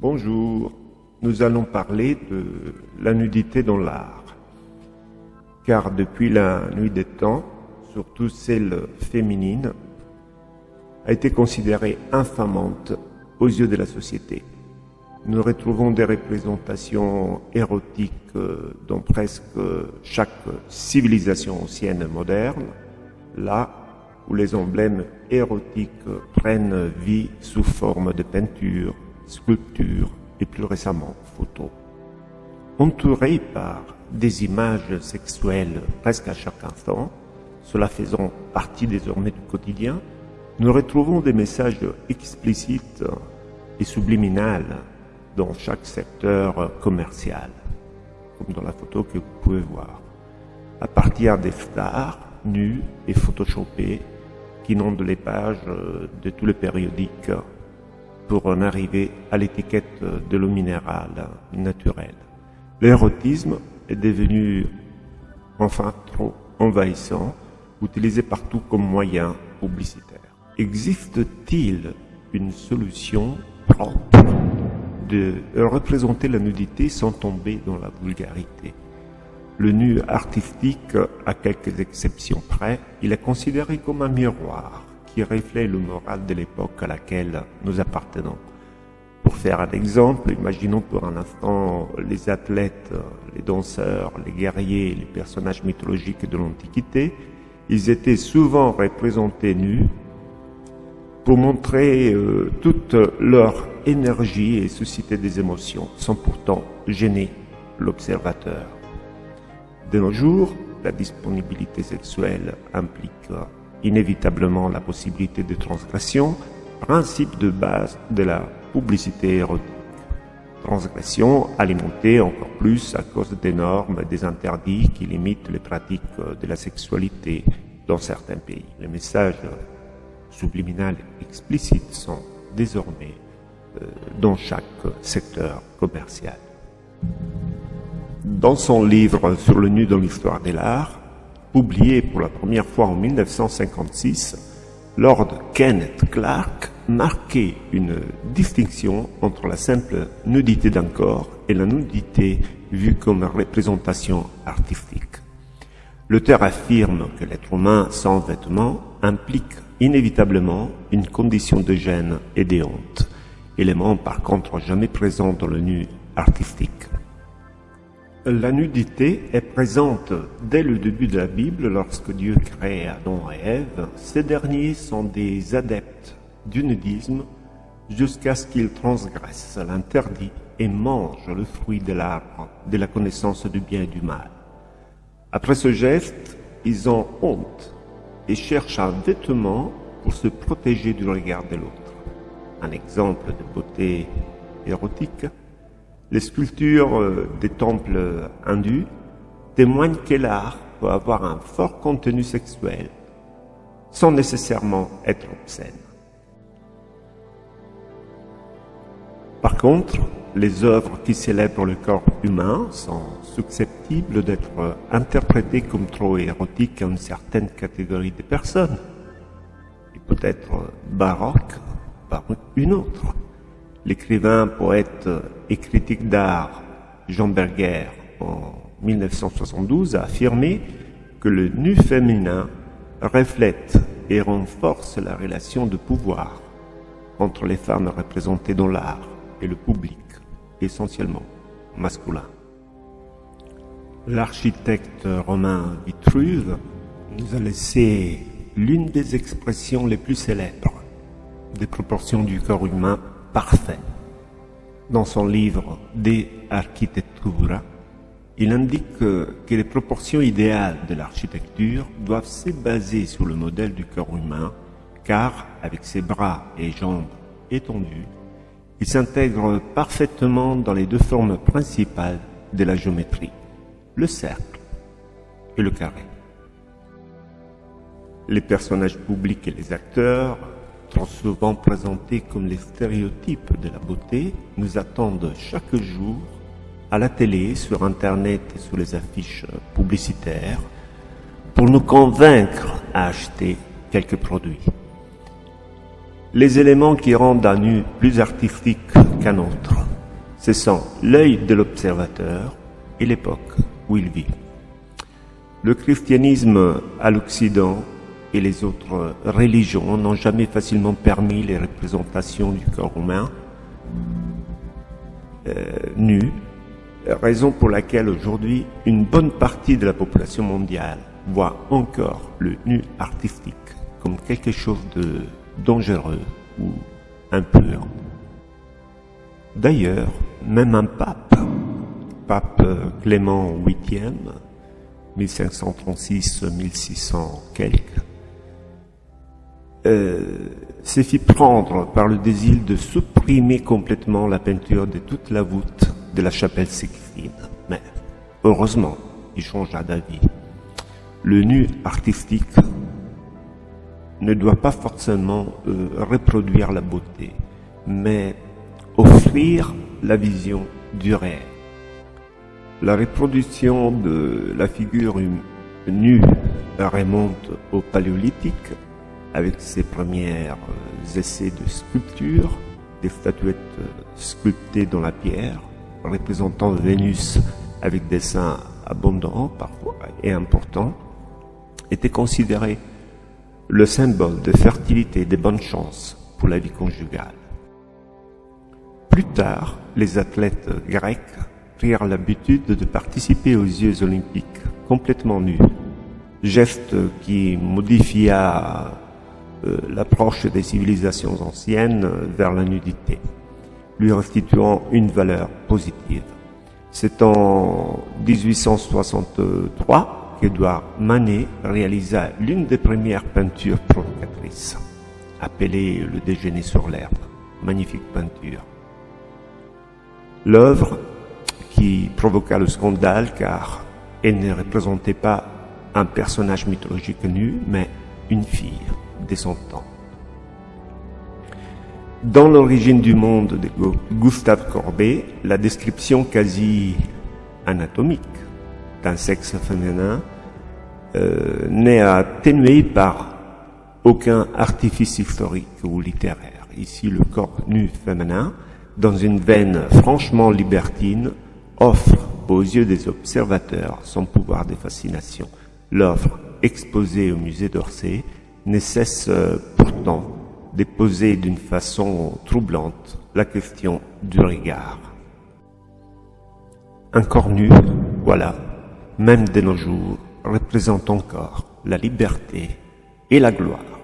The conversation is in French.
Bonjour, nous allons parler de la nudité dans l'art. Car depuis la nuit des temps, surtout celle féminine, a été considérée infamante aux yeux de la société. Nous retrouvons des représentations érotiques dans presque chaque civilisation ancienne et moderne, là où les emblèmes érotiques prennent vie sous forme de peinture, sculpture et plus récemment photos. Entourés par des images sexuelles presque à chaque instant, cela faisant partie désormais du quotidien, nous retrouvons des messages explicites et subliminales dans chaque secteur commercial, comme dans la photo que vous pouvez voir, à partir des stars nus et photoshopés qui inondent les pages de tous les périodiques pour en arriver à l'étiquette de l'eau minérale naturelle. L'érotisme est devenu enfin trop envahissant, utilisé partout comme moyen publicitaire. Existe-t-il une solution propre de représenter la nudité sans tomber dans la vulgarité? Le nu artistique, à quelques exceptions près, il est considéré comme un miroir qui reflète le moral de l'époque à laquelle nous appartenons. Pour faire un exemple, imaginons pour un instant les athlètes, les danseurs, les guerriers, les personnages mythologiques de l'Antiquité. Ils étaient souvent représentés nus pour montrer euh, toute leur énergie et susciter des émotions, sans pourtant gêner l'observateur. De nos jours, la disponibilité sexuelle implique inévitablement la possibilité de transgression, principe de base de la publicité érotique. Transgression alimentée encore plus à cause des normes et des interdits qui limitent les pratiques de la sexualité dans certains pays. Les messages subliminales explicites sont désormais euh, dans chaque secteur commercial. Dans son livre sur le nu dans l'histoire de l'art, publié pour la première fois en 1956, Lord Kenneth Clark marquait une distinction entre la simple nudité d'un corps et la nudité vue comme représentation artistique. L'auteur affirme que l'être humain sans vêtements implique inévitablement une condition de gêne et de honte, élément par contre jamais présent dans le nu artistique. La nudité est présente dès le début de la Bible lorsque Dieu crée Adam et Ève. Ces derniers sont des adeptes du nudisme jusqu'à ce qu'ils transgressent l'interdit et mangent le fruit de l'arbre de la connaissance du bien et du mal. Après ce geste, ils ont honte et cherchent un vêtement pour se protéger du regard de l'autre. Un exemple de beauté érotique les sculptures euh, des temples hindus témoignent que l'art peut avoir un fort contenu sexuel sans nécessairement être obscène. Par contre, les œuvres qui célèbrent le corps humain sont susceptibles d'être interprétées comme trop érotiques à une certaine catégorie de personnes, et peut-être baroques par une autre. L'écrivain, poète et critique d'art Jean Berger, en 1972, a affirmé que le nu féminin reflète et renforce la relation de pouvoir entre les femmes représentées dans l'art et le public, essentiellement masculin. L'architecte romain Vitruve nous a laissé l'une des expressions les plus célèbres des proportions du corps humain Dans son livre De Architectura, il indique que, les proportions idéales de l'architecture doivent se baser sur le modèle du corps humain, car avec ses bras et jambes étendus, il s'intègre parfaitement dans les deux formes principales de la géométrie, le cercle et le carré. Les personnages publics et les acteurs trop souvent présentés comme les stéréotypes de la beauté, nous attendent chaque jour à la télé, sur Internet et sur les affiches publicitaires pour nous convaincre à acheter quelques produits. Les éléments qui rendent un nu plus artistique qu'un autre cessant l'œil de l'observateur et l'époque où il vit. Le christianisme à l'Occident et les autres religions n'ont jamais facilement permis les représentations du corps humain euh, nu, raison pour laquelle aujourd'hui une bonne partie de la population mondiale voit encore le nu artistique comme quelque chose de dangereux ou impur. D'ailleurs, même un pape, pape Clément VIII, 1536-1600 quelques, euh, s'est fait prendre par le désir de supprimer complètement la peinture de toute la voûte de la chapelle Sixtine. Mais heureusement, il changea d'avis. Le nu artistique ne doit pas forcément euh, reproduire la beauté, mais offrir la vision du réel. La reproduction de la figure nue remonte au paléolithique avec ses premiers euh, essais de sculpture, des statuettes euh, sculptées dans la pierre, représentant Vénus avec des seins abondants parfois et importants, étaient considérés le symbole de fertilité et de bonne chance pour la vie conjugale. Plus tard, les athlètes grecs prirent l'habitude de participer aux Jeux olympiques complètement nus, geste qui modifia l'approche des civilisations anciennes vers la nudité, lui restituant une valeur positive. C'est en 1863 qu'Edouard Manet réalisa l'une des premières peintures provocatrices, appelée Le déjeuner sur l'herbe. Magnifique peinture. L'œuvre qui provoqua le scandale car elle ne représentait pas un personnage mythologique nu, mais une fille son temps. Dans l'origine du monde de Gustave Courbet, la description quasi anatomique d'un sexe féminin euh, n'est atténuée par aucun artifice historique ou littéraire. Ici, le corps nu féminin, dans une veine franchement libertine, offre aux yeux des observateurs son pouvoir de fascination. L'œuvre exposée au musée d'Orsay ne cesse euh, pourtant de poser d'une façon troublante la question du regard. Un corps nu, voilà, même de nos jours, représente encore la liberté et la gloire.